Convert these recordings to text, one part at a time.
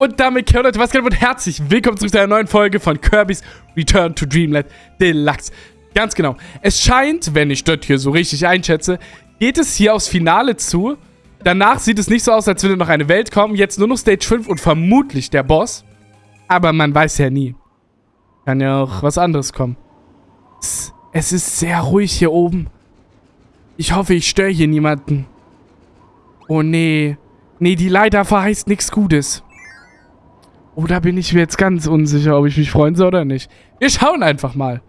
Und damit, Leute, was geht und herzlich willkommen zurück zu einer neuen Folge von Kirby's Return to Dreamland Deluxe. Ganz genau. Es scheint, wenn ich das hier so richtig einschätze, geht es hier aufs Finale zu. Danach sieht es nicht so aus, als würde noch eine Welt kommen. Jetzt nur noch Stage 5 und vermutlich der Boss. Aber man weiß ja nie. Kann ja auch was anderes kommen. Es ist sehr ruhig hier oben. Ich hoffe, ich störe hier niemanden. Oh nee. Nee, die Leiter verheißt nichts Gutes. Oh, da bin ich mir jetzt ganz unsicher, ob ich mich freuen soll oder nicht. Wir schauen einfach mal.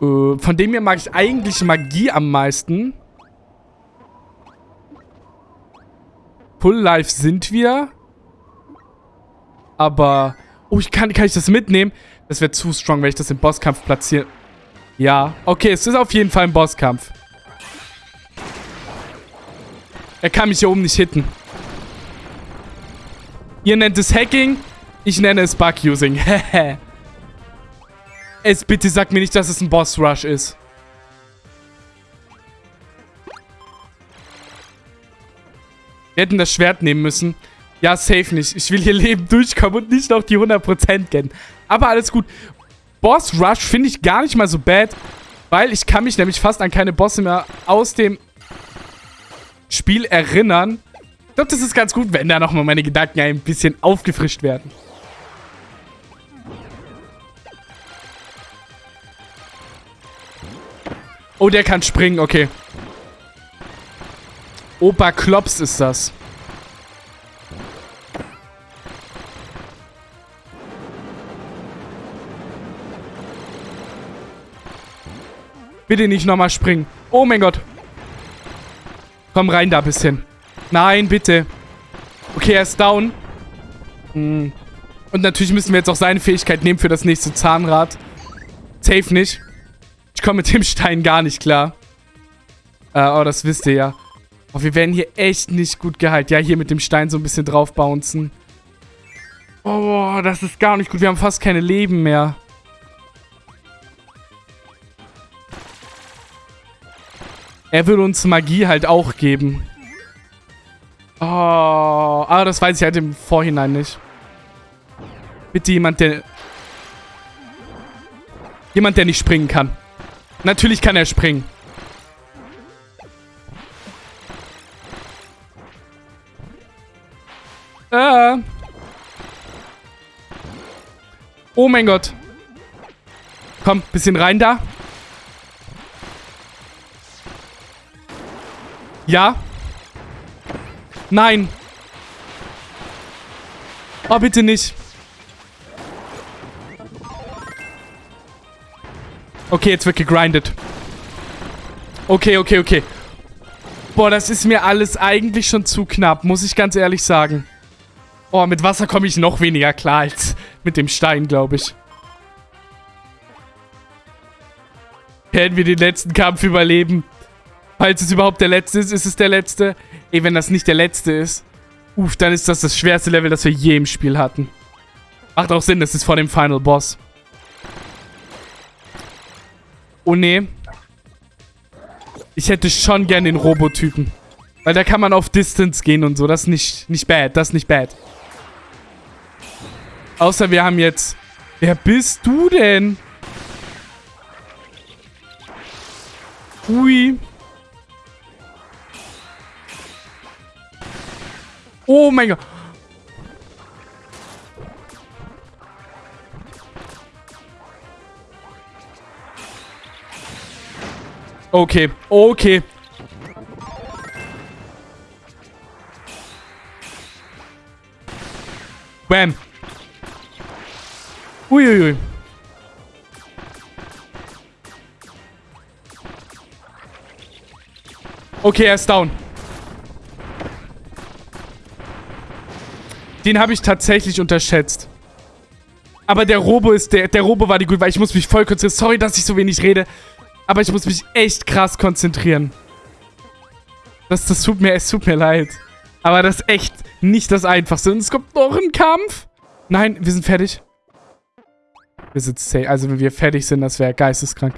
Äh, von dem hier mag ich eigentlich Magie am meisten. Full Life sind wir. Aber... Oh, ich kann, kann ich das mitnehmen? Das wäre zu strong, wenn ich das im Bosskampf platziere. Ja. Okay, es ist auf jeden Fall ein Bosskampf. Er kann mich hier oben nicht hitten. Ihr nennt es Hacking, ich nenne es Bug-Using. es bitte sag mir nicht, dass es ein Boss-Rush ist. Wir hätten das Schwert nehmen müssen. Ja, safe nicht. Ich will hier Leben durchkommen und nicht noch die 100% kennen. Aber alles gut. Boss Rush finde ich gar nicht mal so bad, weil ich kann mich nämlich fast an keine Bosse mehr aus dem Spiel erinnern glaube, das ist ganz gut, wenn da nochmal meine Gedanken ein bisschen aufgefrischt werden. Oh, der kann springen, okay. Opa Klops ist das. Bitte nicht nochmal springen. Oh mein Gott. Komm rein da ein bisschen. Nein, bitte. Okay, er ist down. Hm. Und natürlich müssen wir jetzt auch seine Fähigkeit nehmen für das nächste Zahnrad. Safe nicht. Ich komme mit dem Stein gar nicht klar. Äh, oh, das wisst ihr ja. Oh, wir werden hier echt nicht gut geheilt. Ja, hier mit dem Stein so ein bisschen drauf bouncen. Oh, das ist gar nicht gut. Wir haben fast keine Leben mehr. Er will uns Magie halt auch geben. Oh, aber das weiß ich halt im Vorhinein nicht. Bitte jemand, der... Jemand, der nicht springen kann. Natürlich kann er springen. Äh. Oh mein Gott. Komm, bisschen rein da. Ja. Nein. Oh, bitte nicht. Okay, jetzt wird gegrindet. Okay, okay, okay. Boah, das ist mir alles eigentlich schon zu knapp, muss ich ganz ehrlich sagen. Oh, mit Wasser komme ich noch weniger klar als mit dem Stein, glaube ich. Werden wir den letzten Kampf überleben? Falls es überhaupt der letzte ist, ist es der letzte. Ey, wenn das nicht der letzte ist, uff, dann ist das das schwerste Level, das wir je im Spiel hatten. Macht auch Sinn, das ist vor dem Final Boss. Oh nee. Ich hätte schon gern den Robotypen. Weil da kann man auf Distance gehen und so. Das ist nicht, nicht bad. Das ist nicht bad. Außer wir haben jetzt... Wer bist du denn? Ui. Oh mein Gott. Okay, okay. Bam. Uiuiui. Okay, er ist down. Den habe ich tatsächlich unterschätzt. Aber der Robo ist der, der Robo war die gut, weil ich muss mich voll konzentrieren. Sorry, dass ich so wenig rede. Aber ich muss mich echt krass konzentrieren. Das, das tut mir, es tut mir leid. Aber das ist echt nicht das Einfachste. Und es kommt noch ein Kampf. Nein, wir sind fertig. Wir sind safe. Also, wenn wir fertig sind, das wäre geisteskrank.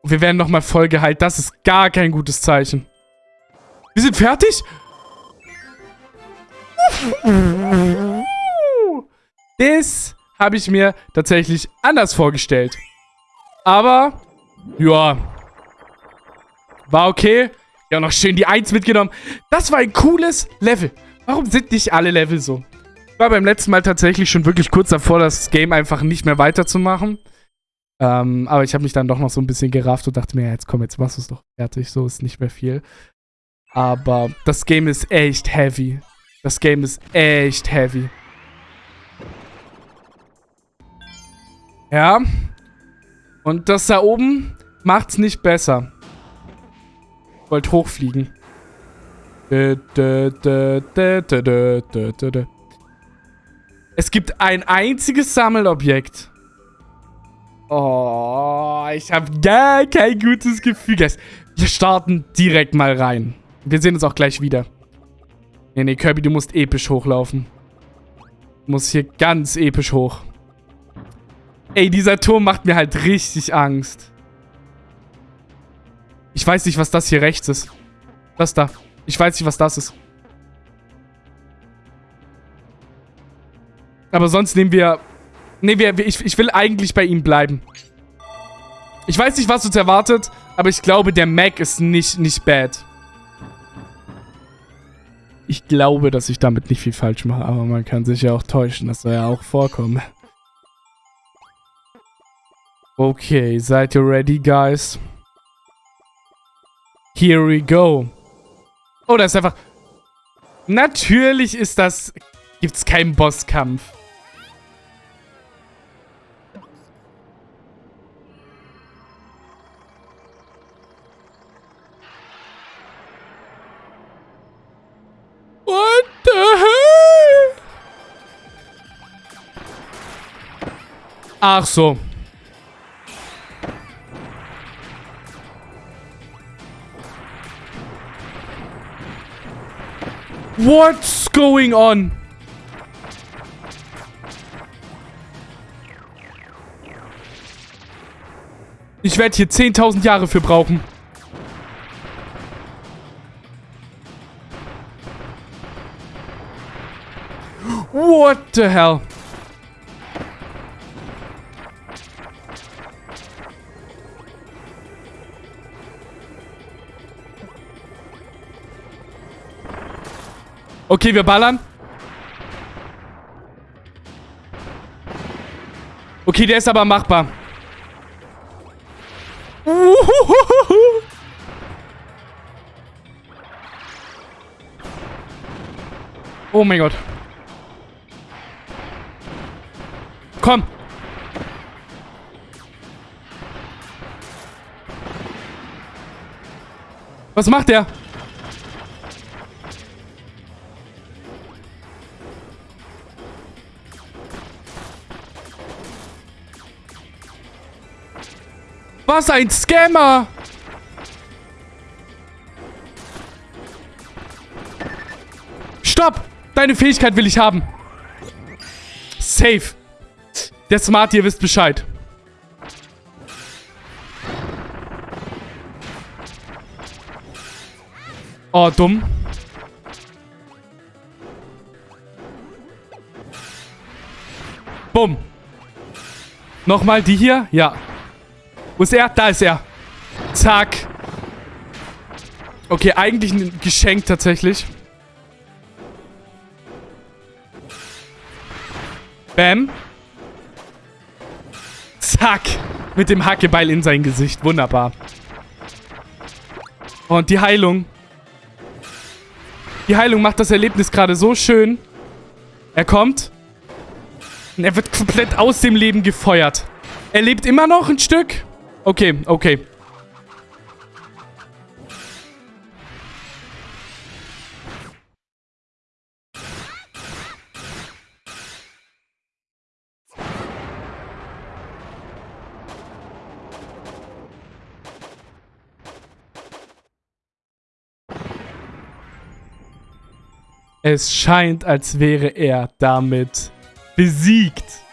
Und wir werden nochmal voll geheilt. Das ist gar kein gutes Zeichen. Wir sind fertig? Das habe ich mir tatsächlich anders vorgestellt. Aber, ja. War okay. Ja, noch schön die 1 mitgenommen. Das war ein cooles Level. Warum sind nicht alle Level so? Ich war beim letzten Mal tatsächlich schon wirklich kurz davor, das Game einfach nicht mehr weiterzumachen. Ähm, aber ich habe mich dann doch noch so ein bisschen gerafft und dachte mir, ja, jetzt komm, jetzt machst du es doch fertig. So ist nicht mehr viel. Aber das Game ist echt heavy. Das Game ist echt heavy. Ja. Und das da oben macht's nicht besser. Ich wollte hochfliegen. Es gibt ein einziges Sammelobjekt. Oh, ich habe gar kein gutes Gefühl. Wir starten direkt mal rein. Wir sehen uns auch gleich wieder. Nee, nee, Kirby, du musst episch hochlaufen. Du musst hier ganz episch hoch. Ey, dieser Turm macht mir halt richtig Angst. Ich weiß nicht, was das hier rechts ist. Das da. Ich weiß nicht, was das ist. Aber sonst nehmen wir... Nee, wir, ich, ich will eigentlich bei ihm bleiben. Ich weiß nicht, was uns erwartet, aber ich glaube, der Mac ist nicht, nicht bad. Ich glaube, dass ich damit nicht viel falsch mache, aber man kann sich ja auch täuschen. Das soll ja auch vorkommen. Okay, seid ihr ready, guys? Here we go. Oh, das ist einfach... Natürlich ist das... Gibt's keinen Bosskampf. What the hell? Ach so. What's going on? Ich werde hier 10.000 Jahre für brauchen. What the hell? Okay, wir ballern. Okay, der ist aber machbar. Oh mein Gott. Komm. Was macht der? Was ein Scammer! Stopp! Deine Fähigkeit will ich haben. Safe. Der Smart, ihr wisst Bescheid. Oh, dumm. Bumm. Nochmal die hier? Ja. Wo ist er? Da ist er. Zack. Okay, eigentlich ein Geschenk tatsächlich. Bam. Zack. Mit dem Hackebeil in sein Gesicht. Wunderbar. Und die Heilung. Die Heilung macht das Erlebnis gerade so schön. Er kommt. Und er wird komplett aus dem Leben gefeuert. Er lebt immer noch ein Stück. Okay, okay. Es scheint, als wäre er damit besiegt.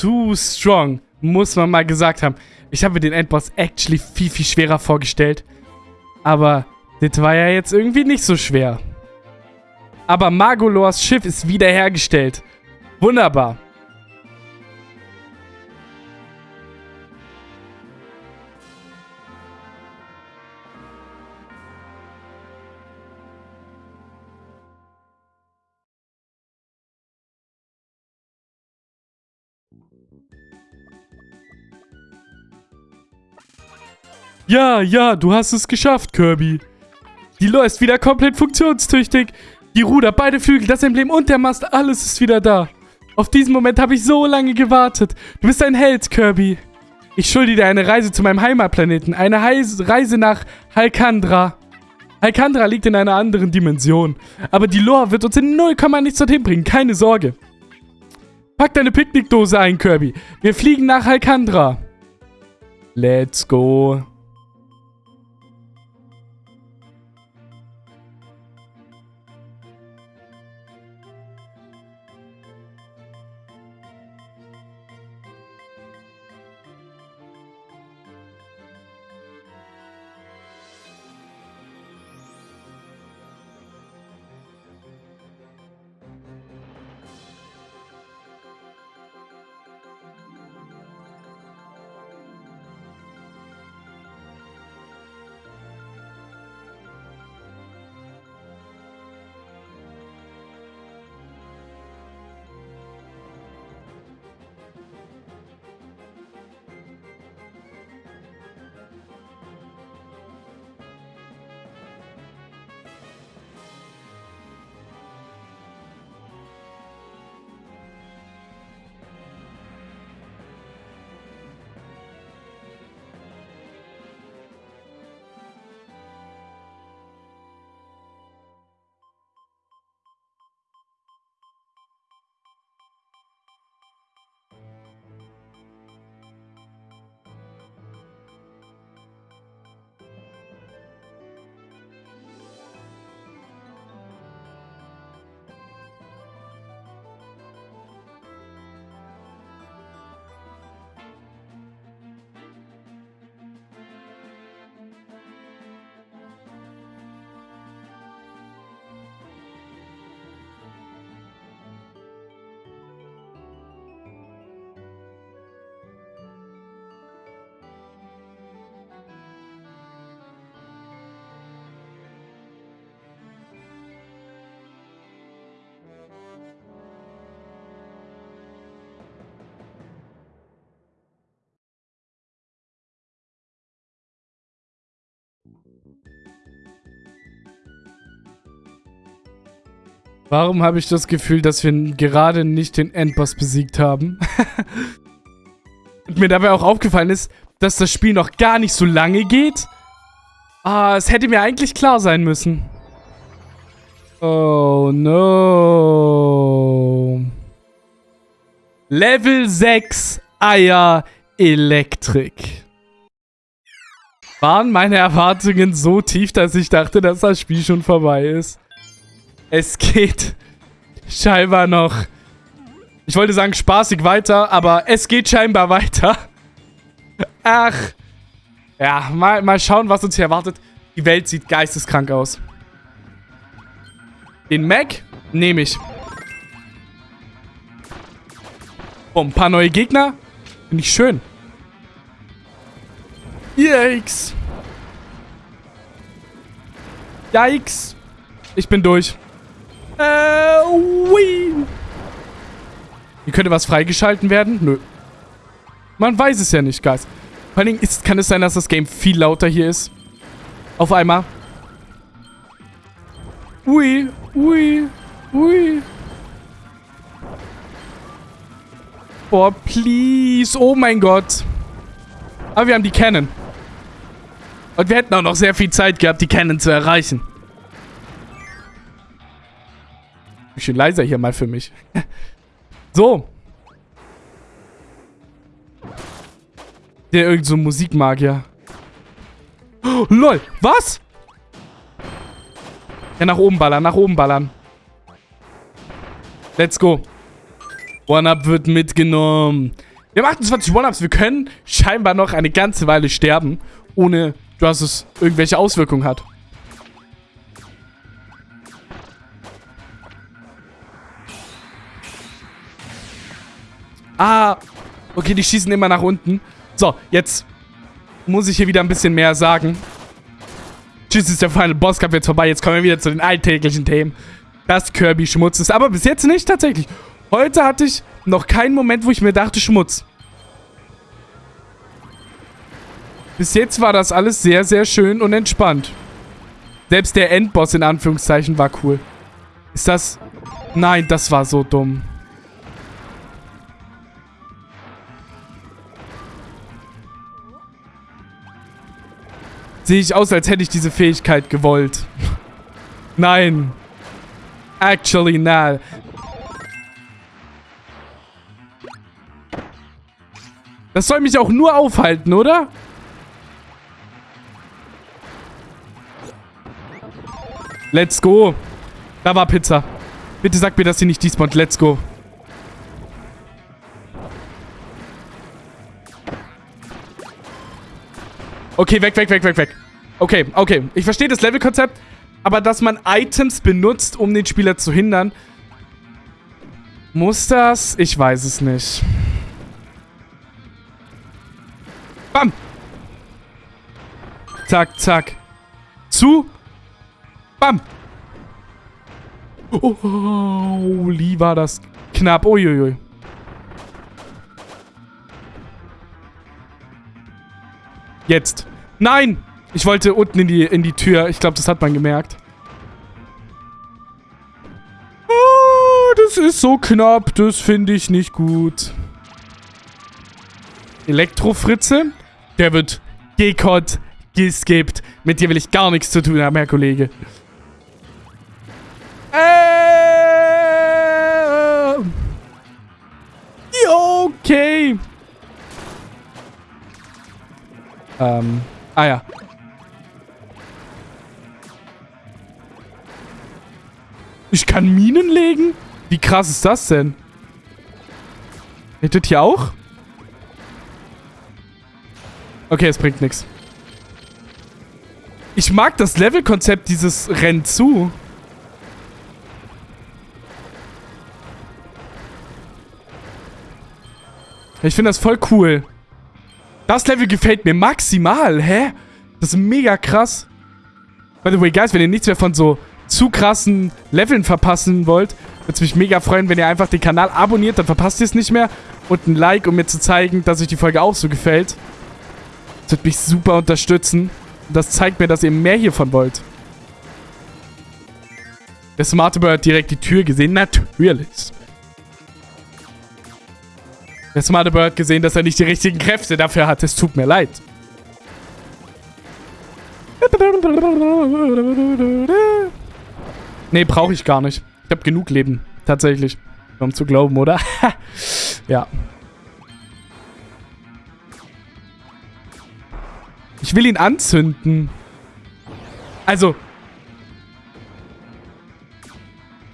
Zu strong. Muss man mal gesagt haben. Ich habe mir den Endboss actually viel, viel schwerer vorgestellt. Aber das war ja jetzt irgendwie nicht so schwer. Aber Magolors Schiff ist wiederhergestellt. Wunderbar. Ja, ja, du hast es geschafft, Kirby. Die Lore ist wieder komplett funktionstüchtig. Die Ruder, beide Flügel, das Emblem und der Mast, alles ist wieder da. Auf diesen Moment habe ich so lange gewartet. Du bist ein Held, Kirby. Ich schulde dir eine Reise zu meinem Heimatplaneten. Eine Heise Reise nach Halkandra. Halkandra liegt in einer anderen Dimension. Aber die Lore wird uns in 0, nichts dorthin bringen. Keine Sorge. Pack deine Picknickdose ein, Kirby. Wir fliegen nach Halkandra. Let's go. Warum habe ich das Gefühl, dass wir gerade nicht den Endboss besiegt haben? Und mir dabei auch aufgefallen ist, dass das Spiel noch gar nicht so lange geht. Ah, es hätte mir eigentlich klar sein müssen. Oh no. Level 6 Eier Elektrik. Waren meine Erwartungen so tief, dass ich dachte, dass das Spiel schon vorbei ist? Es geht scheinbar noch, ich wollte sagen spaßig weiter, aber es geht scheinbar weiter. Ach, ja, mal, mal schauen, was uns hier erwartet. Die Welt sieht geisteskrank aus. Den Mac nehme ich. Oh, ein paar neue Gegner. Finde ich schön. Yikes. Yikes. Ich bin durch. Äh, ui. Hier könnte was freigeschalten werden? Nö. Man weiß es ja nicht, Guys. Vor allen Dingen ist, kann es sein, dass das Game viel lauter hier ist. Auf einmal. Ui, ui, ui. Boah, please. Oh mein Gott. Aber wir haben die Cannon. Und wir hätten auch noch sehr viel Zeit gehabt, die Cannon zu erreichen. Bisschen leiser hier mal für mich. so. Der irgend so Musikmagier. Oh, lol, was? Ja, nach oben ballern, nach oben ballern. Let's go. One-Up wird mitgenommen. Wir haben 28 One-Ups. Wir können scheinbar noch eine ganze Weile sterben, ohne dass es irgendwelche Auswirkungen hat. Ah, okay, die schießen immer nach unten. So, jetzt muss ich hier wieder ein bisschen mehr sagen. Tschüss, ist der Final Boss Cup jetzt vorbei. Jetzt kommen wir wieder zu den alltäglichen Themen. Das Kirby Schmutz ist. Aber bis jetzt nicht tatsächlich. Heute hatte ich noch keinen Moment, wo ich mir dachte, Schmutz. Bis jetzt war das alles sehr, sehr schön und entspannt. Selbst der Endboss in Anführungszeichen war cool. Ist das... Nein, das war so dumm. Sehe ich aus, als hätte ich diese Fähigkeit gewollt. Nein. Actually, nein. Das soll mich auch nur aufhalten, oder? Let's go. Da war Pizza. Bitte sag mir, dass sie nicht despawnt. Let's go. Okay, weg, weg, weg, weg, weg. Okay, okay. Ich verstehe das Levelkonzept, aber dass man Items benutzt, um den Spieler zu hindern, muss das? Ich weiß es nicht. Bam! Zack, zack. Zu. Bam! Oh, holy, war das knapp. Uiuiui. Jetzt. Nein! Ich wollte unten in die, in die Tür. Ich glaube, das hat man gemerkt. Oh, das ist so knapp. Das finde ich nicht gut. Elektrofritze. Der wird gekott, geskippt. Mit dir will ich gar nichts zu tun haben, Herr Kollege. Äh, okay. Ähm, ah ja. Ich kann Minen legen? Wie krass ist das denn? Hättet ihr auch? Okay, es bringt nichts. Ich mag das Levelkonzept dieses Renn zu. Ich finde das voll cool. Das Level gefällt mir maximal. Hä? Das ist mega krass. By the way, guys, wenn ihr nichts mehr von so zu krassen Leveln verpassen wollt, würde es mich mega freuen, wenn ihr einfach den Kanal abonniert, dann verpasst ihr es nicht mehr. Und ein Like, um mir zu zeigen, dass euch die Folge auch so gefällt. Das wird mich super unterstützen. Und das zeigt mir, dass ihr mehr hiervon wollt. Der smarte Bird hat direkt die Tür gesehen. Natürlich. Der smarte Bird gesehen, dass er nicht die richtigen Kräfte dafür hat. Es tut mir leid. Nee, brauche ich gar nicht. Ich habe genug Leben. Tatsächlich. Um zu glauben, oder? ja. Ich will ihn anzünden. Also.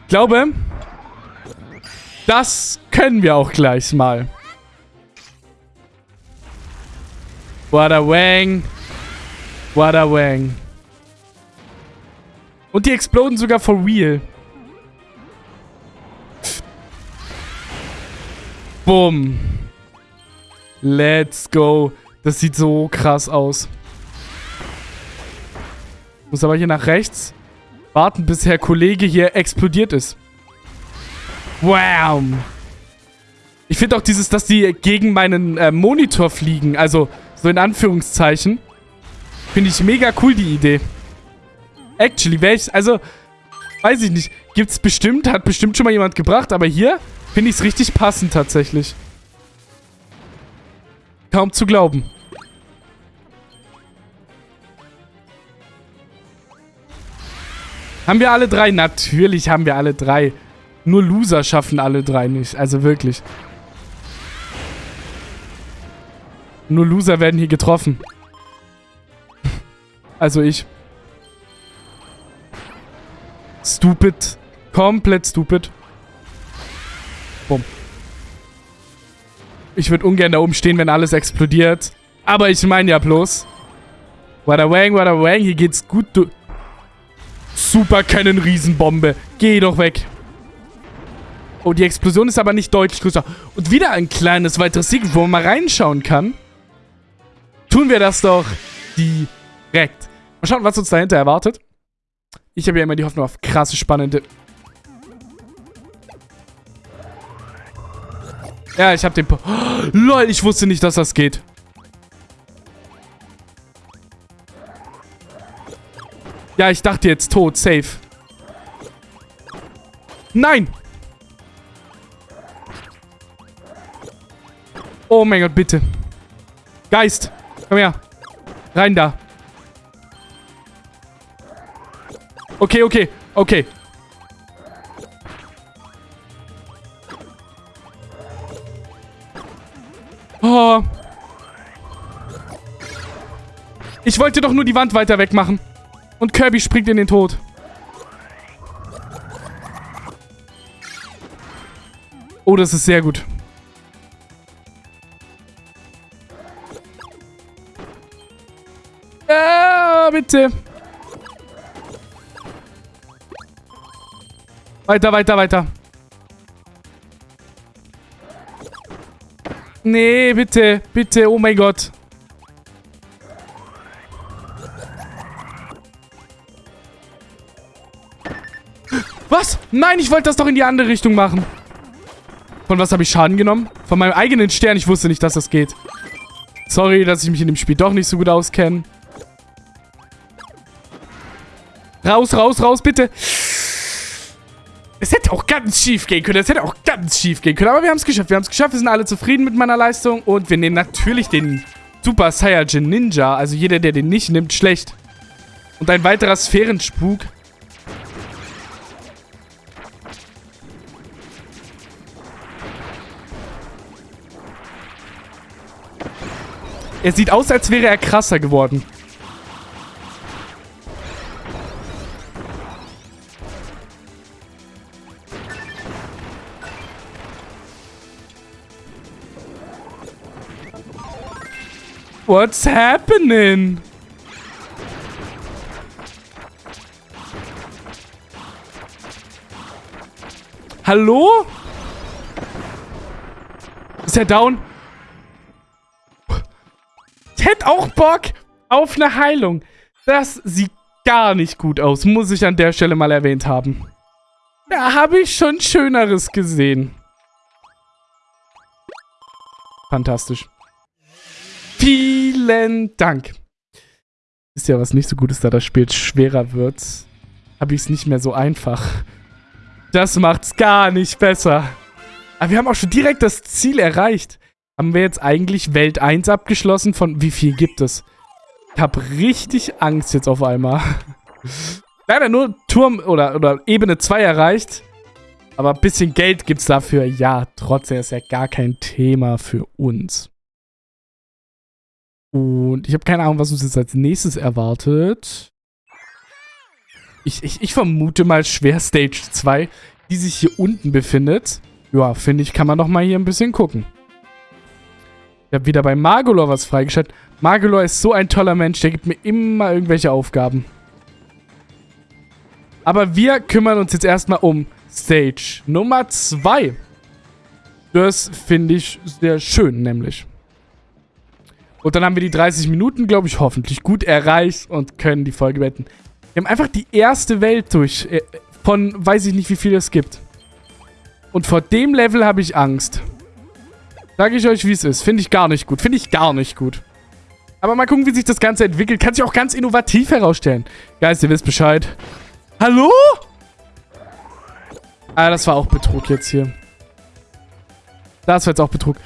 Ich glaube, das können wir auch gleich mal. Wada wang. Wada wang. Und die exploden sogar for real. Bumm. Let's go. Das sieht so krass aus. Muss aber hier nach rechts warten, bis Herr Kollege hier explodiert ist. Wow. Ich finde auch dieses, dass die gegen meinen äh, Monitor fliegen, also so in Anführungszeichen, finde ich mega cool, die Idee. Actually, wäre also, weiß ich nicht, gibt es bestimmt, hat bestimmt schon mal jemand gebracht, aber hier finde ich es richtig passend tatsächlich. Kaum zu glauben. Haben wir alle drei? Natürlich haben wir alle drei. Nur Loser schaffen alle drei nicht. Also wirklich. Nur Loser werden hier getroffen. also ich. Stupid. Komplett stupid. Bumm. Ich würde ungern da oben stehen, wenn alles explodiert. Aber ich meine ja bloß. Wada wang, wada wang. Hier geht's gut. Du Super Cannon Riesenbombe. Geh doch weg. Oh, die Explosion ist aber nicht deutlich größer. Und wieder ein kleines weiteres Sieg, wo man mal reinschauen kann. Tun wir das doch direkt. Mal schauen, was uns dahinter erwartet. Ich habe ja immer die Hoffnung auf krasse, spannende... Ja, ich habe den... Po oh, lol, ich wusste nicht, dass das geht. Ja, ich dachte jetzt tot. Safe. Nein! Oh mein Gott, bitte. Geist, komm her. Rein da. Okay, okay, okay. Oh. Ich wollte doch nur die Wand weiter wegmachen. Und Kirby springt in den Tod. Oh, das ist sehr gut. Bitte. Weiter, weiter, weiter. Nee, bitte, bitte, oh mein Gott. Was? Nein, ich wollte das doch in die andere Richtung machen. Von was habe ich Schaden genommen? Von meinem eigenen Stern. Ich wusste nicht, dass das geht. Sorry, dass ich mich in dem Spiel doch nicht so gut auskenne. Raus, raus, raus, bitte. Es hätte auch ganz schief gehen können. Es hätte auch ganz schief gehen können. Aber wir haben es geschafft. Wir haben es geschafft. Wir sind alle zufrieden mit meiner Leistung. Und wir nehmen natürlich den Super Saiyajin Ninja. Also jeder, der den nicht nimmt, schlecht. Und ein weiterer Sphärenspuk. Er sieht aus, als wäre er krasser geworden. What's happening? Hallo? Ist er down? hätte auch Bock auf eine Heilung. Das sieht gar nicht gut aus, muss ich an der Stelle mal erwähnt haben. Da habe ich schon Schöneres gesehen. Fantastisch. Vielen Dank. Ist ja was nicht so gut ist, da das Spiel schwerer wird, habe ich es nicht mehr so einfach. Das macht's gar nicht besser. Aber wir haben auch schon direkt das Ziel erreicht. Haben wir jetzt eigentlich Welt 1 abgeschlossen? Von wie viel gibt es? Ich habe richtig Angst jetzt auf einmal. Leider nur Turm oder, oder Ebene 2 erreicht. Aber ein bisschen Geld gibt es dafür. Ja, trotzdem ist ja gar kein Thema für uns. Und ich habe keine Ahnung, was uns jetzt als nächstes erwartet. Ich, ich, ich vermute mal schwer Stage 2, die sich hier unten befindet. Ja, finde ich, kann man noch mal hier ein bisschen gucken. Ich habe wieder bei Magolor was freigeschaltet. Magolor ist so ein toller Mensch, der gibt mir immer irgendwelche Aufgaben. Aber wir kümmern uns jetzt erstmal um Stage Nummer 2. Das finde ich sehr schön, nämlich. Und dann haben wir die 30 Minuten, glaube ich, hoffentlich gut erreicht und können die Folge beenden. Wir haben einfach die erste Welt durch. Äh, von weiß ich nicht, wie viel es gibt. Und vor dem Level habe ich Angst. Sage ich euch, wie es ist. Finde ich gar nicht gut. Finde ich gar nicht gut. Aber mal gucken, wie sich das Ganze entwickelt. Kann sich auch ganz innovativ herausstellen. Guys, ihr wisst Bescheid. Hallo? Ah, das war auch Betrug jetzt hier. Das war jetzt auch Betrug.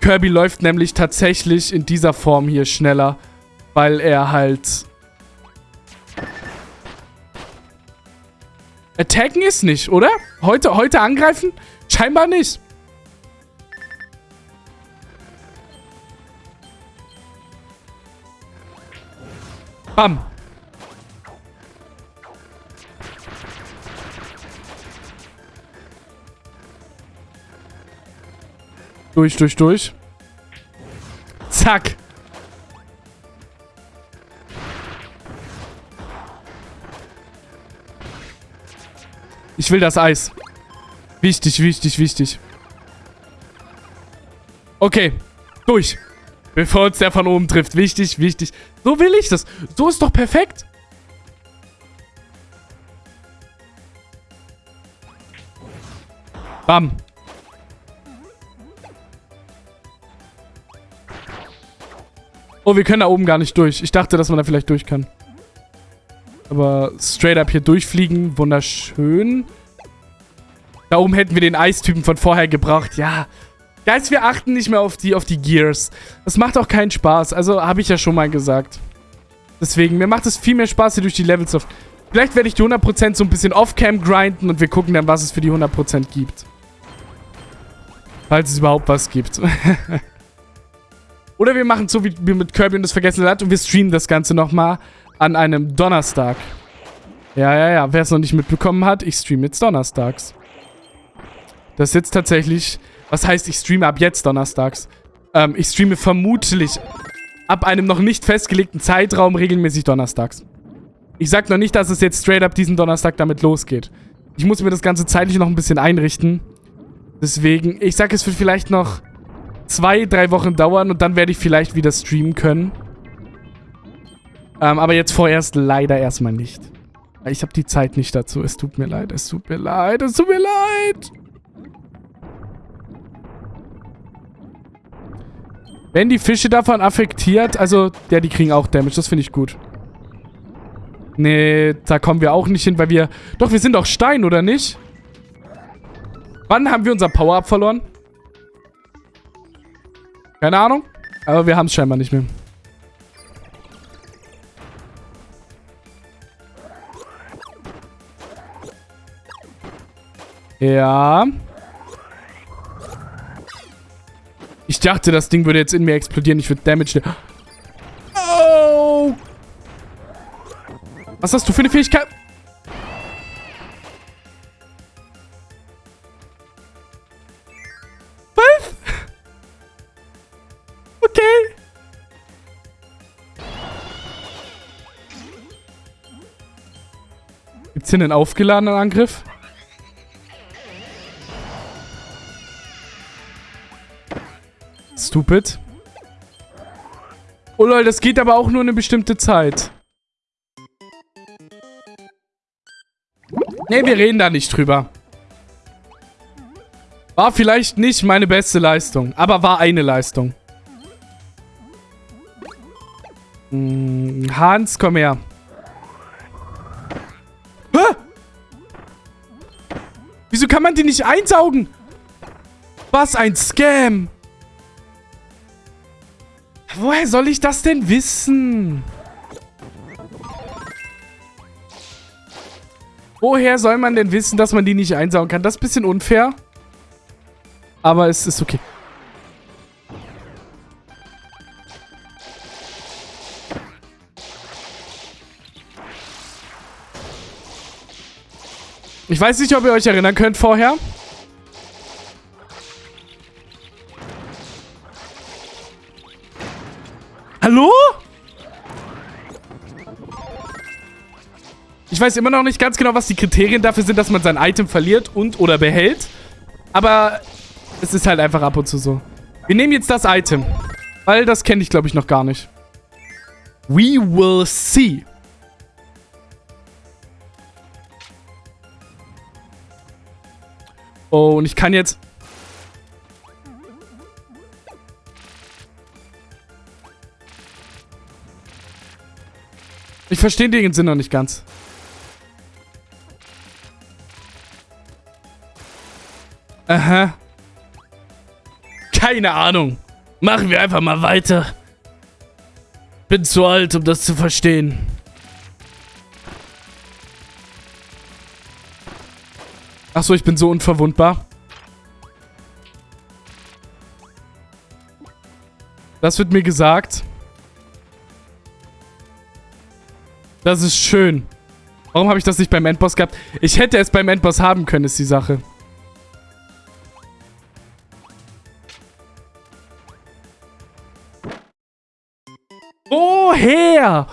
Kirby läuft nämlich tatsächlich in dieser Form hier schneller. Weil er halt... Attacken ist nicht, oder? Heute, heute angreifen? Scheinbar nicht. Bam. Durch, durch, durch. Zack. Ich will das Eis. Wichtig, wichtig, wichtig. Okay. Durch. Bevor uns der von oben trifft. Wichtig, wichtig. So will ich das. So ist doch perfekt. Bam. Oh, wir können da oben gar nicht durch. Ich dachte, dass man da vielleicht durch kann. Aber straight up hier durchfliegen, wunderschön. Da oben hätten wir den Eistypen von vorher gebraucht. Ja, Guys, wir achten nicht mehr auf die, auf die Gears. Das macht auch keinen Spaß. Also, habe ich ja schon mal gesagt. Deswegen, mir macht es viel mehr Spaß, hier durch die Levels zu... Vielleicht werde ich die 100% so ein bisschen off-cam grinden und wir gucken dann, was es für die 100% gibt. Falls es überhaupt was gibt. Oder wir machen so wie mit Kirby und das vergessene Land und wir streamen das Ganze nochmal an einem Donnerstag. Ja, ja, ja. Wer es noch nicht mitbekommen hat, ich streame jetzt donnerstags. Das ist jetzt tatsächlich... Was heißt, ich streame ab jetzt donnerstags? Ähm, ich streame vermutlich ab einem noch nicht festgelegten Zeitraum regelmäßig donnerstags. Ich sag noch nicht, dass es jetzt straight up diesen Donnerstag damit losgeht. Ich muss mir das Ganze zeitlich noch ein bisschen einrichten. Deswegen, ich sag, es wird vielleicht noch zwei, drei Wochen dauern und dann werde ich vielleicht wieder streamen können. Ähm, aber jetzt vorerst leider erstmal nicht. Ich habe die Zeit nicht dazu. Es tut mir leid, es tut mir leid, es tut mir leid. Wenn die Fische davon affektiert, also, ja, die kriegen auch Damage. Das finde ich gut. Nee, da kommen wir auch nicht hin, weil wir... Doch, wir sind doch Stein, oder nicht? Wann haben wir unser Power-Up verloren? Keine Ahnung. Aber wir haben es scheinbar nicht mehr. Ja. Ich dachte, das Ding würde jetzt in mir explodieren. Ich würde Damage... Oh! Was hast du für eine Fähigkeit? Gibt's hier einen aufgeladenen Angriff? Stupid. Oh lol, das geht aber auch nur eine bestimmte Zeit. Ne, wir reden da nicht drüber. War vielleicht nicht meine beste Leistung, aber war eine Leistung. Hans, komm her. Wieso kann man die nicht einsaugen? Was ein Scam. Woher soll ich das denn wissen? Woher soll man denn wissen, dass man die nicht einsaugen kann? Das ist ein bisschen unfair. Aber es ist okay. Ich weiß nicht, ob ihr euch erinnern könnt vorher. Hallo? Ich weiß immer noch nicht ganz genau, was die Kriterien dafür sind, dass man sein Item verliert und oder behält. Aber es ist halt einfach ab und zu so. Wir nehmen jetzt das Item. Weil das kenne ich, glaube ich, noch gar nicht. We will see. Oh, und ich kann jetzt... Ich verstehe den Sinn noch nicht ganz. Aha. Keine Ahnung. Machen wir einfach mal weiter. Bin zu alt, um das zu verstehen. Achso, ich bin so unverwundbar. Das wird mir gesagt. Das ist schön. Warum habe ich das nicht beim Endboss gehabt? Ich hätte es beim Endboss haben können, ist die Sache. Oh, Woher?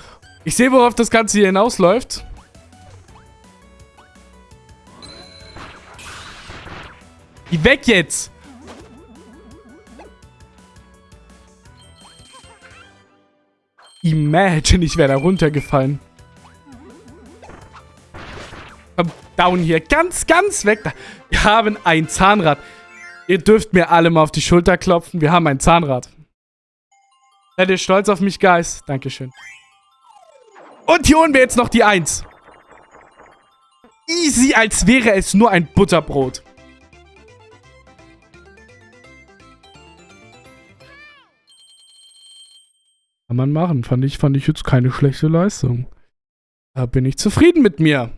Ich sehe, worauf das Ganze hier hinausläuft. Geh weg jetzt! Imagine, ich wäre da runtergefallen. Komm, down hier. Ganz, ganz weg. Wir haben ein Zahnrad. Ihr dürft mir alle mal auf die Schulter klopfen. Wir haben ein Zahnrad. Seid ihr stolz auf mich, Guys? Dankeschön. Und hier holen wir jetzt noch die Eins. Easy, als wäre es nur ein Butterbrot. Kann man machen. Fand ich, fand ich jetzt keine schlechte Leistung. Da bin ich zufrieden mit mir.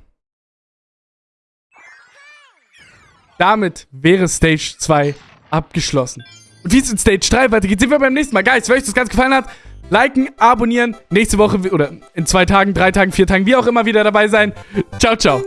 Damit wäre Stage 2 abgeschlossen. Und wie es in Stage 3 weitergeht, sehen wir beim nächsten Mal. Guys, wenn euch das Ganze gefallen hat, liken, abonnieren, nächste Woche oder in zwei Tagen, drei Tagen, vier Tagen, wie auch immer wieder dabei sein. Ciao, ciao.